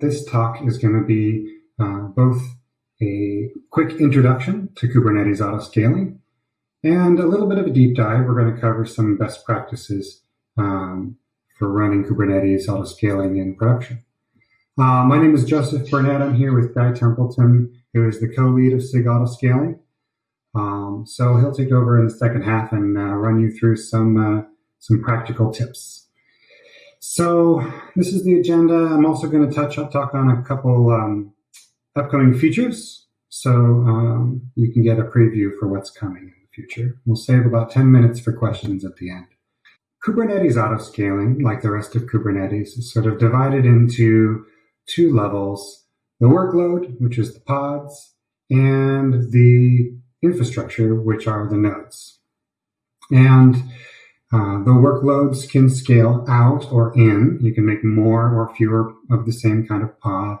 This talk is going to be uh, both a quick introduction to Kubernetes autoscaling and a little bit of a deep dive. We're going to cover some best practices um, for running Kubernetes autoscaling in production. Uh, my name is Joseph Burnett. I'm here with Guy Templeton, who is the co-lead of SIG Autoscaling. Um, so he'll take over in the second half and uh, run you through some uh, some practical tips. So this is the agenda. I'm also going to touch talk on a couple um, upcoming features, so um, you can get a preview for what's coming in the future. We'll save about 10 minutes for questions at the end. Kubernetes autoscaling, like the rest of Kubernetes, is sort of divided into two levels: the workload, which is the pods, and the infrastructure, which are the nodes. And uh, the workloads can scale out or in. You can make more or fewer of the same kind of pod.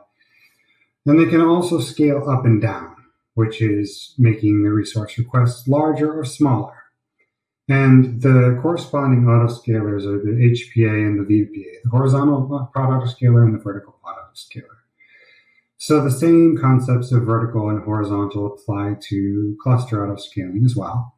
And they can also scale up and down, which is making the resource requests larger or smaller. And the corresponding autoscalers are the HPA and the VPA, the horizontal pod autoscaler and the vertical pod autoscaler. So the same concepts of vertical and horizontal apply to cluster autoscaling as well.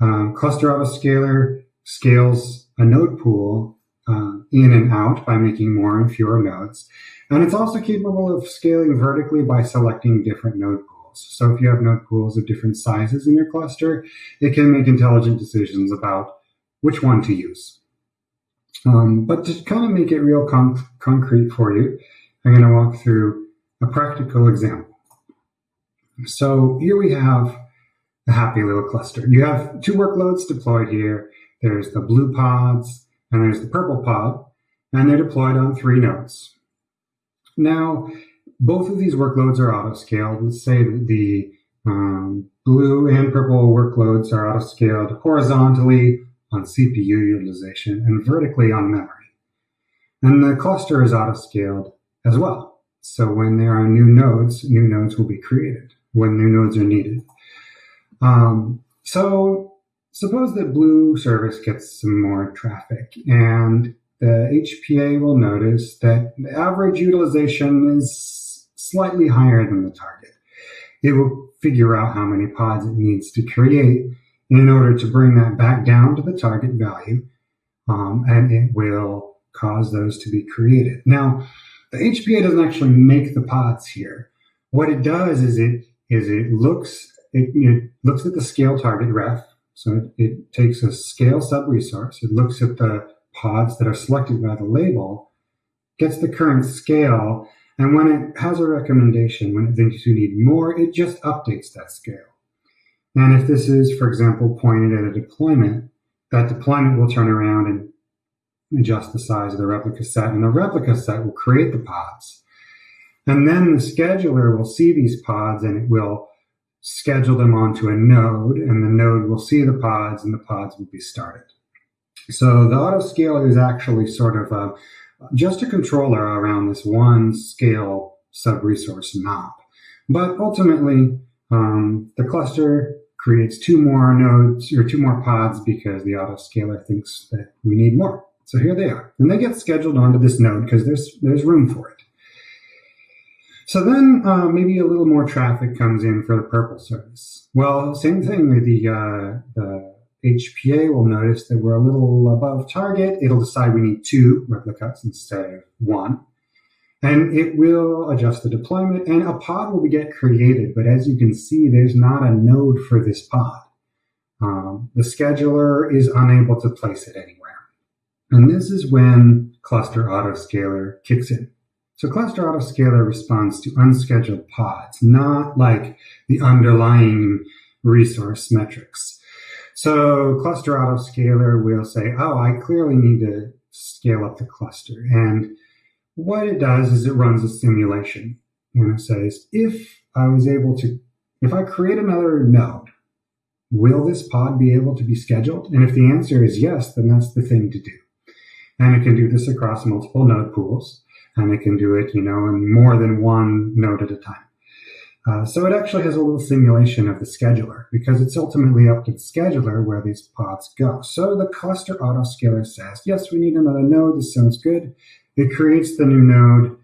Um, cluster autoscaler scales a node pool uh, in and out by making more and fewer nodes. And it's also capable of scaling vertically by selecting different node pools. So if you have node pools of different sizes in your cluster, it can make intelligent decisions about which one to use. Um, but to kind of make it real con- concrete for you, I'm going to walk through a practical example. So here we have a happy little cluster. You have two workloads deployed here. There's the blue pods and there's the purple pod, and they're deployed on three nodes. Now, both of these workloads are auto-scaled. Let's say the um, blue and purple workloads are auto-scaled horizontally on CPU utilization and vertically on memory. And the cluster is auto-scaled as well. So when there are new nodes, new nodes will be created when new nodes are needed. Um, so Suppose that Blue service gets some more traffic and the HPA will notice that the average utilization is slightly higher than the target. It will figure out how many pods it needs to create in order to bring that back down to the target value, um, and it will cause those to be created. Now, the HPA doesn't actually make the pods here. What it does is it is it looks it, it looks at the scale target ref so it, it takes a scale sub resource, it looks at the pods that are selected by the label, gets the current scale, and when it has a recommendation, when it thinks you need more, it just updates that scale. And if this is, for example, pointed at a deployment, that deployment will turn around and adjust the size of the replica set, and the replica set will create the pods. And then the scheduler will see these pods and it will schedule them onto a node, and the node will see the pods, and the pods will be started. So the autoscaler is actually sort of a, just a controller around this one scale sub-resource knob. But ultimately, um, the cluster creates two more nodes or two more pods because the autoscaler thinks that we need more. So here they are. And they get scheduled onto this node because there's, there's room for it. So then uh, maybe a little more traffic comes in for the purple service. Well, same thing. The, uh, the HPA will notice that we're a little above target. It'll decide we need two replicas instead of one. And it will adjust the deployment and a pod will get created. But as you can see, there's not a node for this pod. Um, the scheduler is unable to place it anywhere. And this is when cluster autoscaler kicks in. So cluster autoscaler responds to unscheduled pods, not like the underlying resource metrics. So cluster autoscaler will say, oh, I clearly need to scale up the cluster. And what it does is it runs a simulation and it says, if I was able to, if I create another node, will this pod be able to be scheduled? And if the answer is yes, then that's the thing to do. And it can do this across multiple node pools and it can do it, you know, in more than one node at a time. Uh, so it actually has a little simulation of the scheduler because it's ultimately up to the scheduler where these pods go. So the cluster autoscaler says, yes, we need another node. This sounds good. It creates the new node,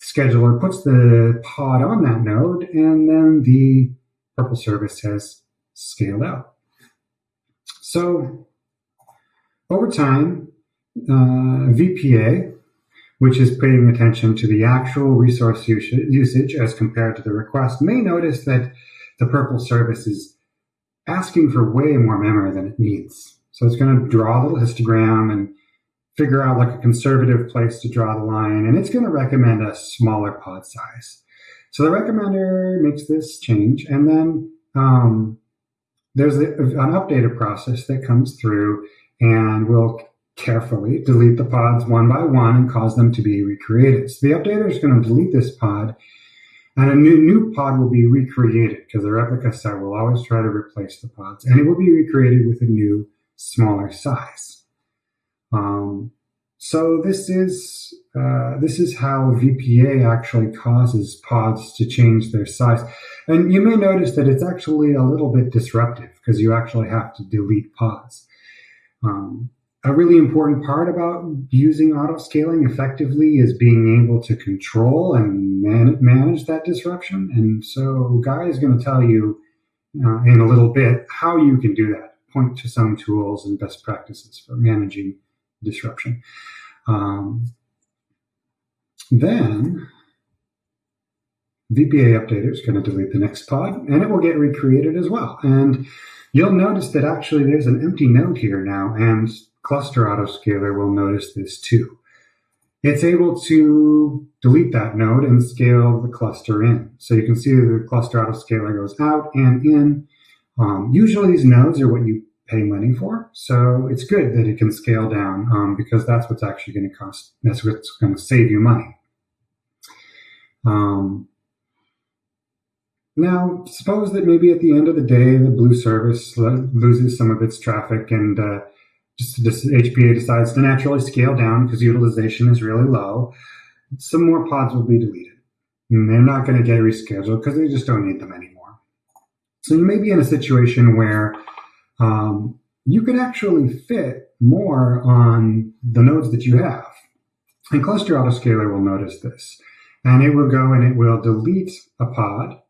scheduler puts the pod on that node, and then the Purple service has scaled out. So over time, uh, VPA, which is paying attention to the actual resource usage as compared to the request, may notice that the Purple service is asking for way more memory than it needs. So it's going to draw a little histogram and figure out like a conservative place to draw the line, and it's going to recommend a smaller pod size. So the recommender makes this change, and then um, there's an updated process that comes through and will carefully delete the pods one by one and cause them to be recreated. So the updater is going to delete this pod, and a new, new pod will be recreated because the replica set will always try to replace the pods, and it will be recreated with a new, smaller size. Um, so this is uh, this is how VPA actually causes pods to change their size. And you may notice that it's actually a little bit disruptive because you actually have to delete pods. Um, a really important part about using auto scaling effectively is being able to control and man- manage that disruption. And so Guy is going to tell you uh, in a little bit how you can do that, point to some tools and best practices for managing disruption. Um, then VPA updater is going to delete the next pod and it will get recreated as well. And you'll notice that actually there's an empty node here now and cluster autoscaler will notice this too. It's able to delete that node and scale the cluster in. So you can see the cluster autoscaler goes out and in. Um, usually these nodes are what you pay money for. So it's good that it can scale down um, because that's what's actually going to cost. That's what's going to save you money. Um, now, suppose that maybe at the end of the day, the blue service loses some of its traffic and uh, just, just HPA decides to naturally scale down because utilization is really low. Some more pods will be deleted. And they're not going to get rescheduled because they just don't need them anymore. So you may be in a situation where um, you could actually fit more on the nodes that you have. And Cluster Autoscaler will notice this. And it will go and it will delete a pod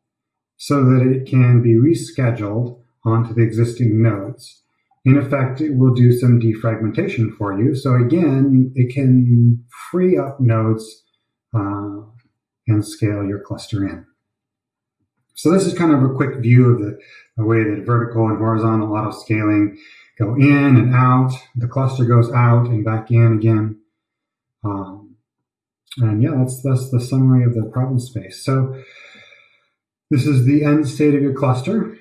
so that it can be rescheduled onto the existing nodes. In effect, it will do some defragmentation for you. So again, it can free up nodes uh, and scale your cluster in. So this is kind of a quick view of the, the way that vertical and horizontal auto scaling go in and out. The cluster goes out and back in again. Um, and yeah, that's that's the summary of the problem space. So this is the end state of your cluster.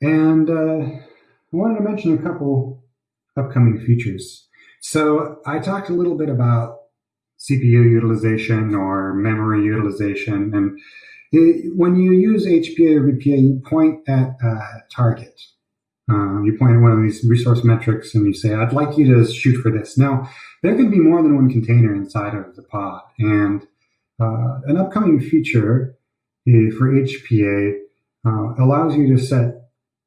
And uh, I wanted to mention a couple upcoming features. So I talked a little bit about CPU utilization or memory utilization, and when you use HPA or VPA, you point at a target. Uh, you point at one of these resource metrics and you say, I'd like you to shoot for this. Now, there can be more than one container inside of the pod. And uh, an upcoming feature eh, for HPA uh, allows you to set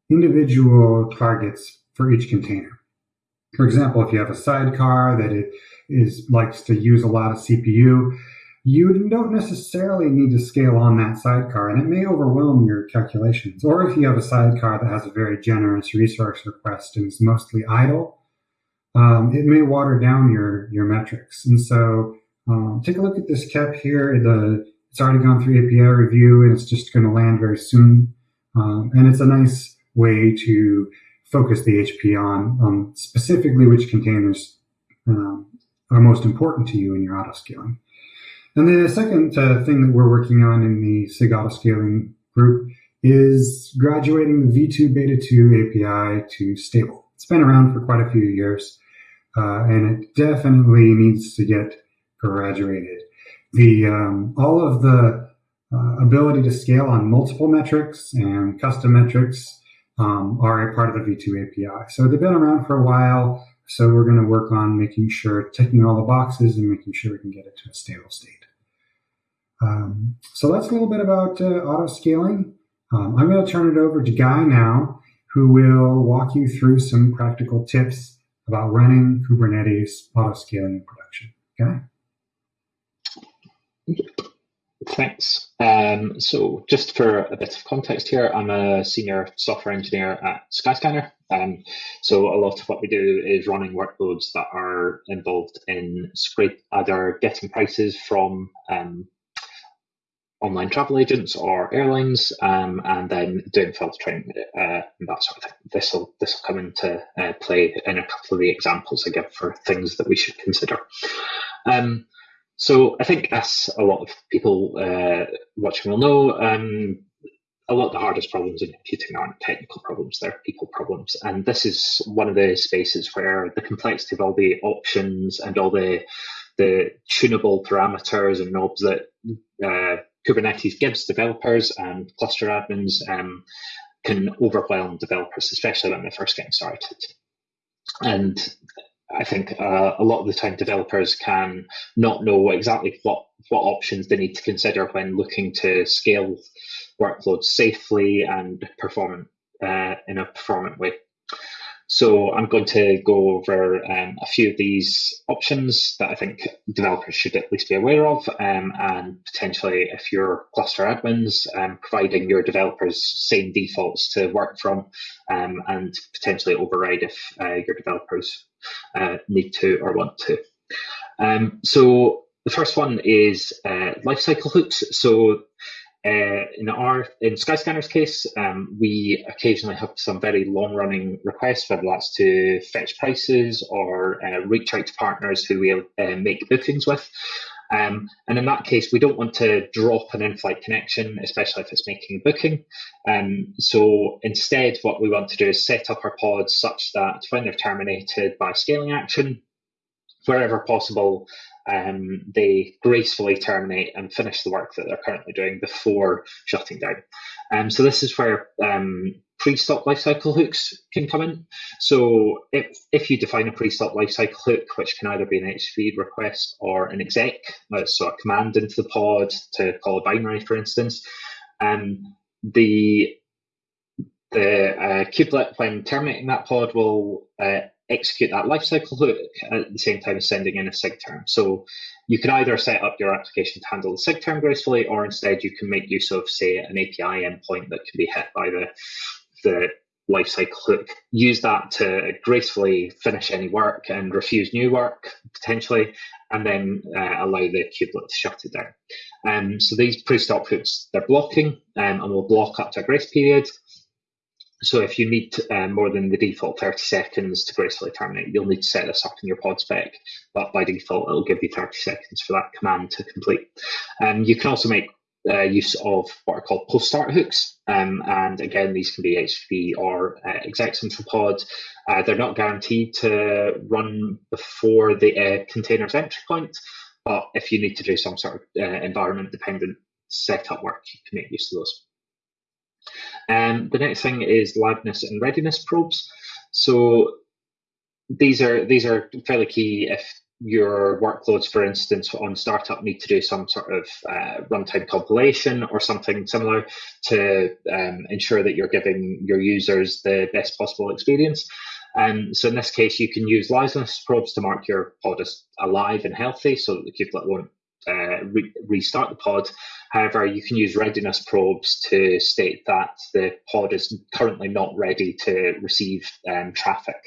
individual targets for each container. For example, if you have a sidecar that it is likes to use a lot of CPU, you don't necessarily need to scale on that sidecar and it may overwhelm your calculations. Or if you have a sidecar that has a very generous resource request and is mostly idle, um, it may water down your, your metrics. And so um, take a look at this cap here. The, it's already gone through API review and it's just going to land very soon. Um, and it's a nice way to focus the HP on um, specifically which containers um, are most important to you in your auto scaling. And the second uh, thing that we're working on in the SIG auto scaling group is graduating the V2 Beta 2 API to stable. It's been around for quite a few years, uh, and it definitely needs to get graduated. The um, all of the uh, ability to scale on multiple metrics and custom metrics um, are a part of the V2 API. So they've been around for a while. So we're going to work on making sure, ticking all the boxes and making sure we can get it to a stable state. Um, so that's a little bit about uh, auto scaling. Um, I'm going to turn it over to Guy now, who will walk you through some practical tips about running Kubernetes auto scaling in production. Guy? Thanks. Um, so just for a bit of context here, I'm a senior software engineer at Skyscanner. Um, so a lot of what we do is running workloads that are involved in scrape either getting prices from um, online travel agents or airlines, um, and then doing filtering uh, and that sort of thing. This will this will come into uh, play in a couple of the examples I give for things that we should consider. Um, so I think, as a lot of people uh, watching will know, um, a lot of the hardest problems in computing aren't technical problems; they're people problems. And this is one of the spaces where the complexity of all the options and all the the tunable parameters and knobs that uh, Kubernetes gives developers and cluster admins um, can overwhelm developers, especially when they're first getting started. And I think uh, a lot of the time developers can not know exactly what, what options they need to consider when looking to scale workloads safely and performant uh, in a performant way. So I'm going to go over um, a few of these options that I think developers should at least be aware of, um, and potentially if you're cluster admins, um, providing your developers same defaults to work from, um, and potentially override if uh, your developers uh, need to or want to. Um, so the first one is uh, lifecycle hooks. So uh, in our in Skyscanner's case, um, we occasionally have some very long running requests, whether that's to fetch prices or uh, reach out to partners who we uh, make bookings with. Um, and in that case, we don't want to drop an in-flight connection, especially if it's making a booking. Um, so instead, what we want to do is set up our pods such that when they're terminated by scaling action, wherever possible, um, they gracefully terminate and finish the work that they're currently doing before shutting down. Um, so this is where um, pre-stop lifecycle hooks can come in. So if, if you define a pre-stop lifecycle hook, which can either be an HTTP request or an exec, uh, so a command into the pod to call a binary, for instance, um, the the uh, kubelet, when terminating that pod, will uh, execute that lifecycle hook at the same time as sending in a SIGTERM. So you can either set up your application to handle the SIGTERM gracefully, or instead you can make use of, say, an API endpoint that can be hit by the the lifecycle hook. Use that to gracefully finish any work and refuse new work potentially, and then uh, allow the kubelet to shut it down. Um, so these pre-stop hooks they're blocking um, and will block up to a grace period. So if you need uh, more than the default 30 seconds to gracefully terminate, you'll need to set this up in your pod spec. But by default, it'll give you 30 seconds for that command to complete. Um, you can also make uh, use of what are called post start hooks. Um, and again, these can be HTTP or uh, execs into pod. Uh, they're not guaranteed to run before the uh, container's entry point, but if you need to do some sort of uh, environment dependent setup work, you can make use of those. Um, the next thing is liveness and readiness probes. So these are these are fairly key if your workloads, for instance, on startup need to do some sort of uh, runtime compilation or something similar to um, ensure that you're giving your users the best possible experience. Um, so in this case, you can use liveness probes to mark your pod as alive and healthy so that the kubelet won't uh, re- restart the pod. However, you can use readiness probes to state that the pod is currently not ready to receive um, traffic.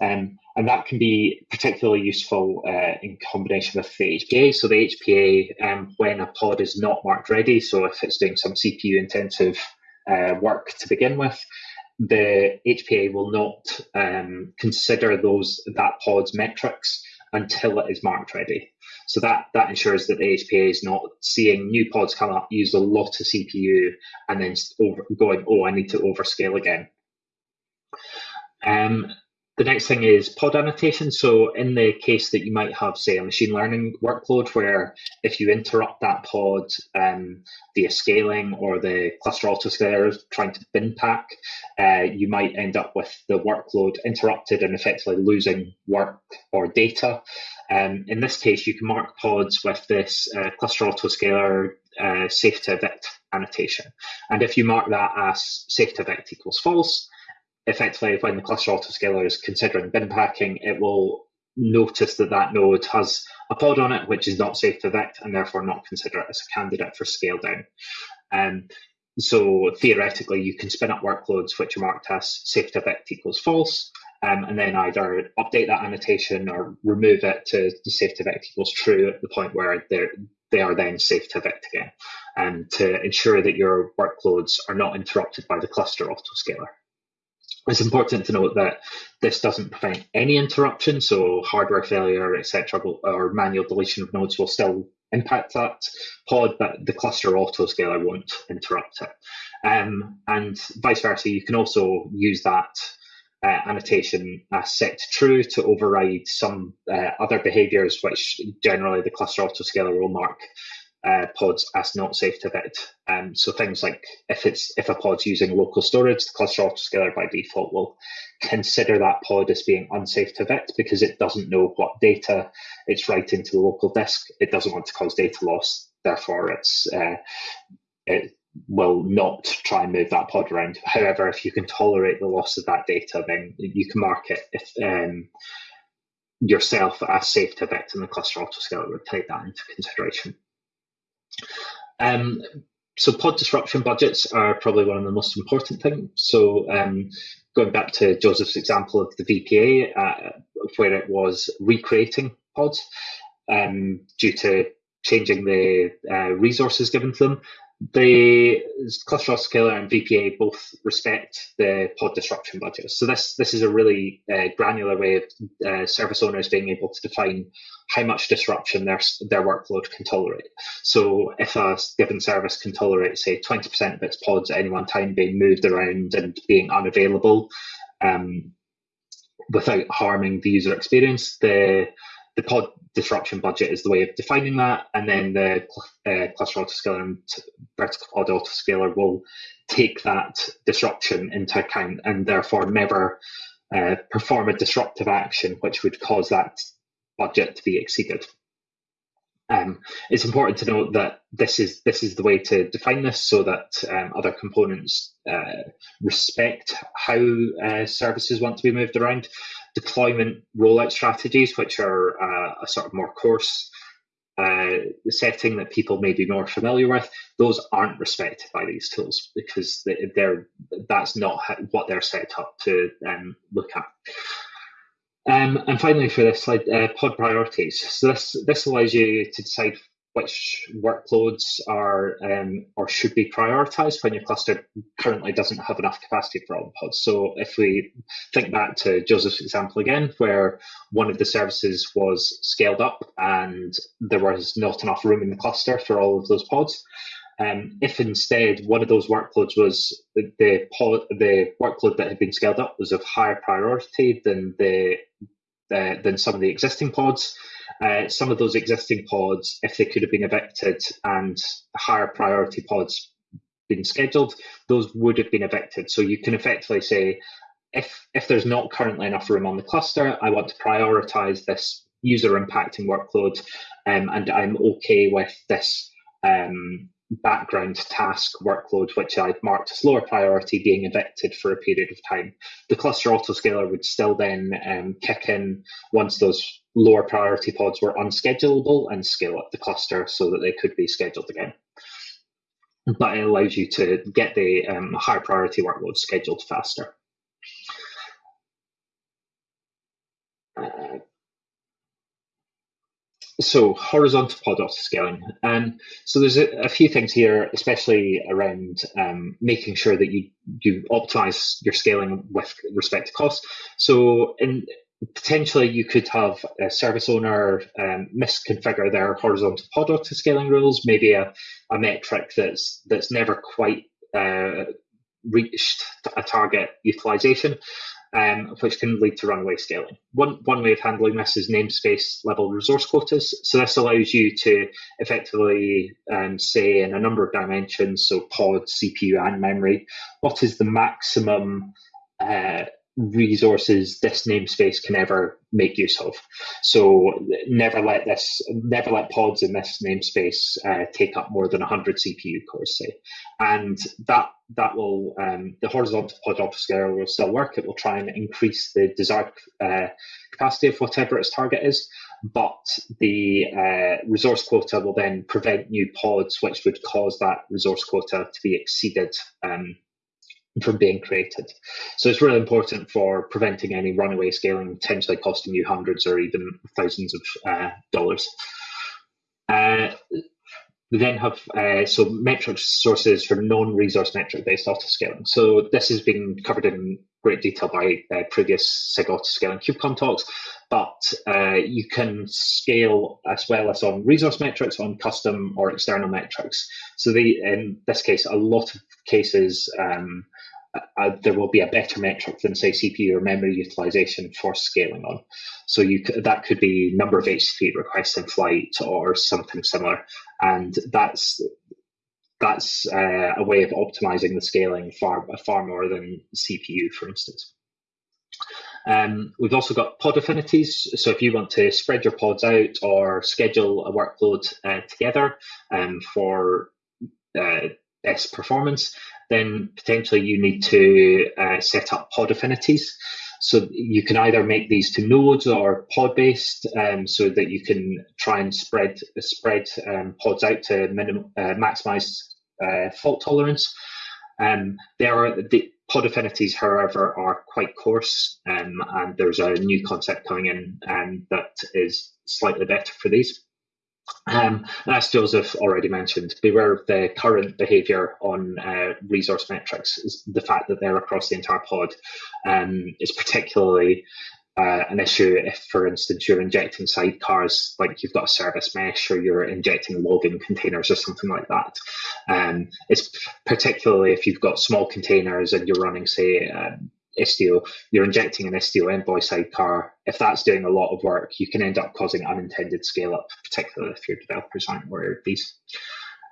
Um, and that can be particularly useful uh, in combination with the HPA. So the HPA, um, when a pod is not marked ready, so if it's doing some CPU intensive uh, work to begin with, the HPA will not um, consider those that pod's metrics until it is marked ready. So that that ensures that the HPA is not seeing new pods come up, use a lot of CPU, and then over, going, oh, I need to overscale again. Um, the next thing is pod annotation. So in the case that you might have, say, a machine learning workload where if you interrupt that pod um, via scaling or the cluster autoscaler trying to bin pack, uh, you might end up with the workload interrupted and effectively losing work or data. Um, in this case, you can mark pods with this uh, cluster autoscaler uh, safe to evict annotation. And if you mark that as safe to evict equals false, effectively when the cluster autoscaler is considering bin packing, it will notice that that node has a pod on it which is not safe to evict and therefore not consider it as a candidate for scale down. Um, so theoretically, you can spin up workloads which are marked as safe to evict equals false, um, and then either update that annotation or remove it to safe to evict equals true at the point where they're they are then safe to evict again, and um, to ensure that your workloads are not interrupted by the cluster autoscaler. It's important to note that this doesn't prevent any interruption, so hardware failure, etc., or manual deletion of nodes will still impact that pod, but the cluster autoscaler won't interrupt it. Um, and vice versa, you can also use that uh, annotation as set to true to override some uh, other behaviors, which generally the cluster autoscaler will mark uh, pods as not safe to evict. Um, so things like if it's if a pod's using local storage, the cluster autoscaler by default will consider that pod as being unsafe to evict because it doesn't know what data it's writing to the local disk. It doesn't want to cause data loss. Therefore, it's uh, it will not try and move that pod around. However, if you can tolerate the loss of that data, then you can mark it if um, yourself as safe to evict, and the cluster autoscaler would take that into consideration. Um, so pod disruption budgets are probably one of the most important things. So um, going back to Joseph's example of the VPA, uh, where it was recreating pods um, due to changing the uh, resources given to them, the cluster autoscaler and VPA both respect the pod disruption budgets. So this this is a really uh, granular way of uh, service owners being able to define how much disruption their their workload can tolerate. So if a given service can tolerate, say, 20% of its pods at any one time being moved around and being unavailable um, without harming the user experience, the the pod disruption budget is the way of defining that, and then the uh, cluster autoscaler and vertical pod autoscaler will take that disruption into account and therefore never uh, perform a disruptive action which would cause that budget to be exceeded. Um, it's important to note that this is this is the way to define this so that um, other components uh, respect how uh, services want to be moved around deployment rollout strategies, which are uh, a sort of more coarse uh, setting that people may be more familiar with, those aren't respected by these tools because they're that's not what they're set up to um, look at. Um, and finally, for this slide, uh, pod priorities. So this this allows you to decide which workloads are um, or should be prioritized when your cluster currently doesn't have enough capacity for all the pods. So if we think back to Joseph's example again, where one of the services was scaled up and there was not enough room in the cluster for all of those pods, um, if instead one of those workloads was the, pod, the workload that had been scaled up was of higher priority than the, the than some of the existing pods, uh, some of those existing pods, if they could have been evicted and higher priority pods been scheduled, those would have been evicted. So you can effectively say, if if there's not currently enough room on the cluster, I want to prioritize this user impacting workload, um, and I'm okay with this um, background task workload, which I'd marked as lower priority, being evicted for a period of time. The cluster autoscaler would still then um, kick in once those lower priority pods were unschedulable and scale up the cluster so that they could be scheduled again. But it allows you to get the um, higher priority workloads scheduled faster. Uh, so horizontal pod autoscaling. Um, so there's a, a, few things here, especially around um, making sure that you you optimize your scaling with respect to cost. So in potentially you could have a service owner um, misconfigure their horizontal pod autoscaling rules, maybe a, a metric that's that's never quite uh, reached a target utilization um, which can lead to runaway scaling. One, one way of handling this is namespace level resource quotas. So this allows you to effectively um, say in a number of dimensions, so pod, CPU, and memory, what is the maximum uh, resources this namespace can ever make use of. So never let this, never let pods in this namespace uh, take up more than 100 CPU cores, say. And that that will um, the horizontal pod autoscaler will still work. It will try and increase the desired uh, capacity of whatever its target is, but the uh, resource quota will then prevent new pods, which would cause that resource quota to be exceeded um, from being created. So it's really important for preventing any runaway scaling, potentially costing you hundreds or even thousands of uh, dollars. Uh, we then have uh, so metric sources for non-resource metric based autoscaling. So this has been covered in great detail by uh, previous SIG autoscaling KubeCon talks, but uh, you can scale as well as on resource metrics, on custom or external metrics. So the, in this case, a lot of cases, um, uh, there will be a better metric than say CPU or memory utilization for scaling on. So you that could be number of HTTP requests in flight or something similar, and that's that's uh, a way of optimizing the scaling far far more than CPU, for instance. Um, we've also got pod affinities. So if you want to spread your pods out or schedule a workload uh, together um, for uh, best performance, then potentially you need to uh, set up pod affinities. So you can either make these to nodes or pod based, um, so that you can try and spread spread um, pods out to minim, uh, maximize uh, fault tolerance. Um, there are the pod affinities, however, are quite coarse, um, and there's a new concept coming in um, that is slightly better for these. Um, as Joseph already mentioned, beware of the current behavior on uh, resource metrics. The fact that they're across the entire pod um, is particularly uh, an issue if, for instance, you're injecting sidecars, like you've got a service mesh or you're injecting logging containers or something like that. Um, it's particularly if you've got small containers and you're running, say, um, Istio, you're injecting an Istio envoy sidecar. If that's doing a lot of work, you can end up causing unintended scale up, particularly if your developers aren't aware of these.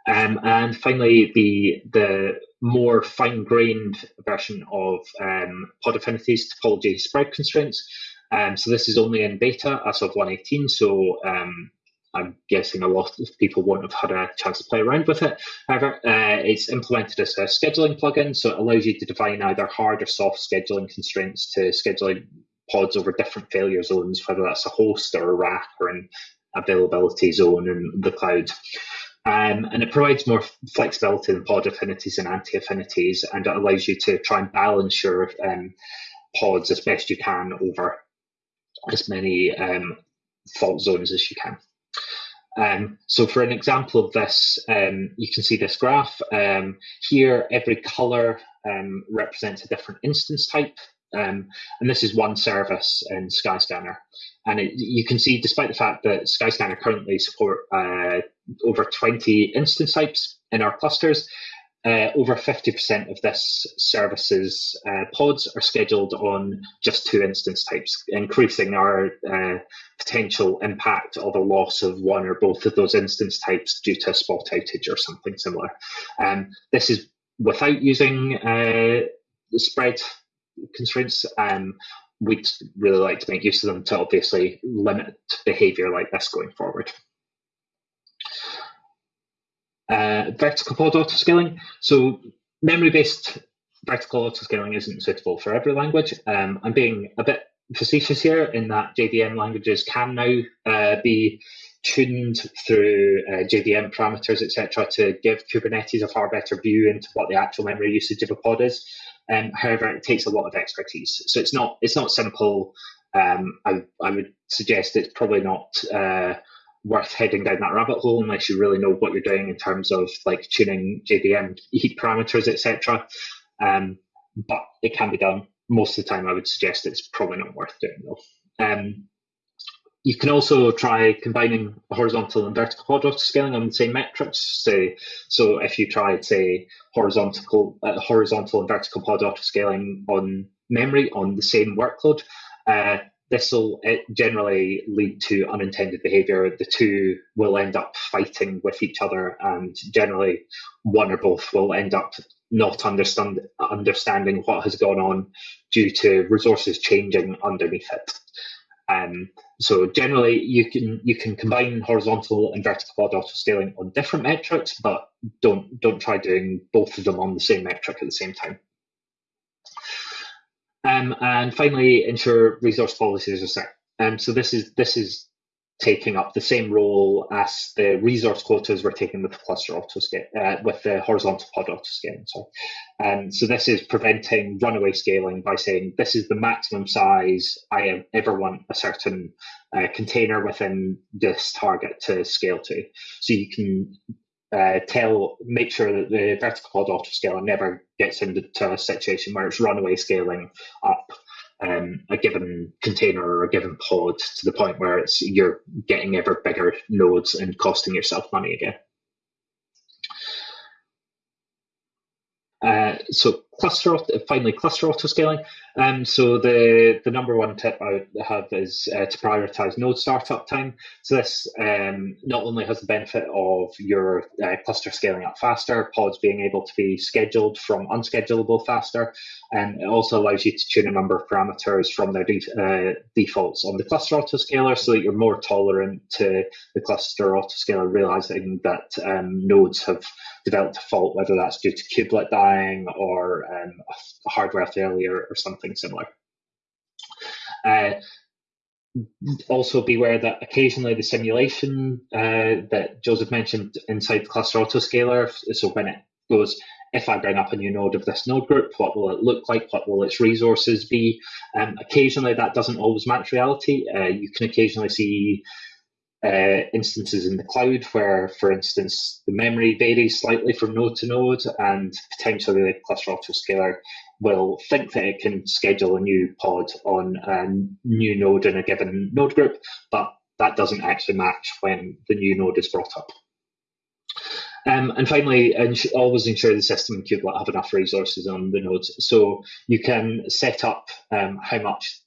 Um, and finally, the the more fine-grained version of um, pod affinities topology spread constraints. Um, so this is only in beta as of 118. So um, I'm guessing a lot of people won't have had a chance to play around with it. However, uh, it's implemented as a scheduling plugin, so it allows you to define either hard or soft scheduling constraints to scheduling pods over different failure zones, whether that's a host or a rack or an availability zone in the cloud. Um, and it provides more flexibility in pod affinities and anti affinities, and it allows you to try and balance your um, pods as best you can over as many um, fault zones as you can. Um, so for an example of this, um, you can see this graph. Um, here, every color um, represents a different instance type. Um, and this is one service in Skyscanner. And it, you can see, despite the fact that Skyscanner currently support uh, over 20 instance types in our clusters, uh, over 50% of this service's uh, pods are scheduled on just two instance types, increasing our uh, potential impact of a loss of one or both of those instance types due to a spot outage or something similar. Um, this is without using uh, spread constraints. Um, we'd really like to make use of them to obviously limit behavior like this going forward. Uh, vertical pod autoscaling. So memory-based vertical autoscaling isn't suitable for every language. Um, I'm being a bit facetious here in that JVM languages can now uh, be tuned through uh, JVM parameters, etc., to give Kubernetes a far better view into what the actual memory usage of a pod is. Um, however, it takes a lot of expertise, so it's not it's not simple. Um, I, I would suggest it's probably not uh, worth heading down that rabbit hole unless you really know what you're doing in terms of like tuning JVM heap parameters, etc. Um, but it can be done. Most of the time, I would suggest it's probably not worth doing though. Um, you can also try combining horizontal and vertical pod autoscaling on the same metrics. Say, so if you tried, say, horizontal, uh, horizontal and vertical pod autoscaling on memory on the same workload, uh, this will generally lead to unintended behavior. The two will end up fighting with each other, and generally, one or both will end up not understand, understanding what has gone on due to resources changing underneath it. Um, so generally, you can you can combine horizontal and vertical auto scaling on different metrics, but don't don't try doing both of them on the same metric at the same time. Um, and finally, ensure resource policies are set. Um, so this is this is taking up the same role as the resource quotas we're taking with the cluster autoscale, uh, with the horizontal pod autoscaling. Sorry. Um, so this is preventing runaway scaling by saying this is the maximum size I ever want a certain uh, container within this target to scale to. So you can uh, tell, make sure that the vertical pod autoscaler never gets into a situation where it's runaway scaling up um, a given container or a given pod to the point where it's you're getting ever bigger nodes and costing yourself money again. Uh, so cluster finally cluster auto scaling. Um, so the the number one tip I have is uh, to prioritize node startup time. So this um, not only has the benefit of your uh, cluster scaling up faster, pods being able to be scheduled from unschedulable faster, and it also allows you to tune a number of parameters from their def uh, defaults on the cluster autoscaler so that you're more tolerant to the cluster autoscaler realizing that um, nodes have developed a fault, whether that's due to kubelet dying or um, a hardware failure or something similar. Uh, also beware that occasionally the simulation uh, that Joseph mentioned inside the cluster autoscaler, so when it goes, if I bring up a new node of this node group, what will it look like? What will its resources be? Um, occasionally that doesn't always match reality. Uh, you can occasionally see uh, instances in the cloud where, for instance, the memory varies slightly from node to node, and potentially the cluster autoscaler will think that it can schedule a new pod on a new node in a given node group, but that doesn't actually match when the new node is brought up. Um, and finally, ins always ensure the system and kubelet have enough resources on the nodes. So you can set up um, how much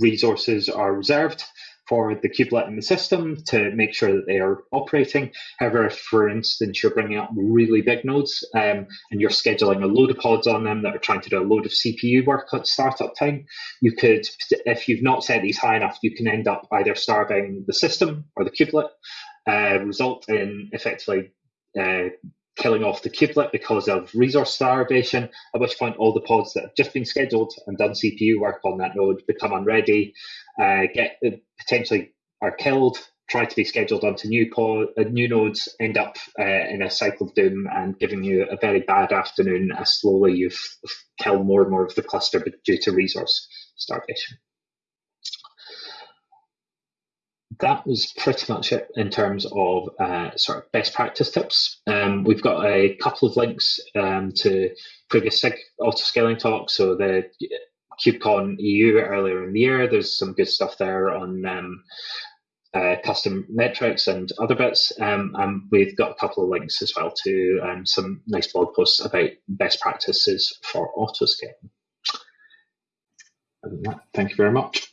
resources are reserved for the kubelet in the system to make sure that they are operating. However, if, for instance, you're bringing up really big nodes um, and you're scheduling a load of pods on them that are trying to do a load of CPU work at startup time, you could, if you've not set these high enough, you can end up either starving the system or the kubelet, uh, result in effectively uh, killing off the kubelet because of resource starvation, at which point all the pods that have just been scheduled and done CPU work on that node become unready, uh, get uh, potentially are killed, try to be scheduled onto new pod, uh, new nodes, end up uh, in a cycle of doom and giving you a very bad afternoon as slowly you've killed more and more of the cluster due to resource starvation that was pretty much it in terms of uh, sort of best practice tips. Um, we've got a couple of links um, to previous SIG auto-scaling talks. So the KubeCon EU earlier in the year, there's some good stuff there on um, uh, custom metrics and other bits. Um, and we've got a couple of links as well to um, some nice blog posts about best practices for auto-scaling. Thank you very much.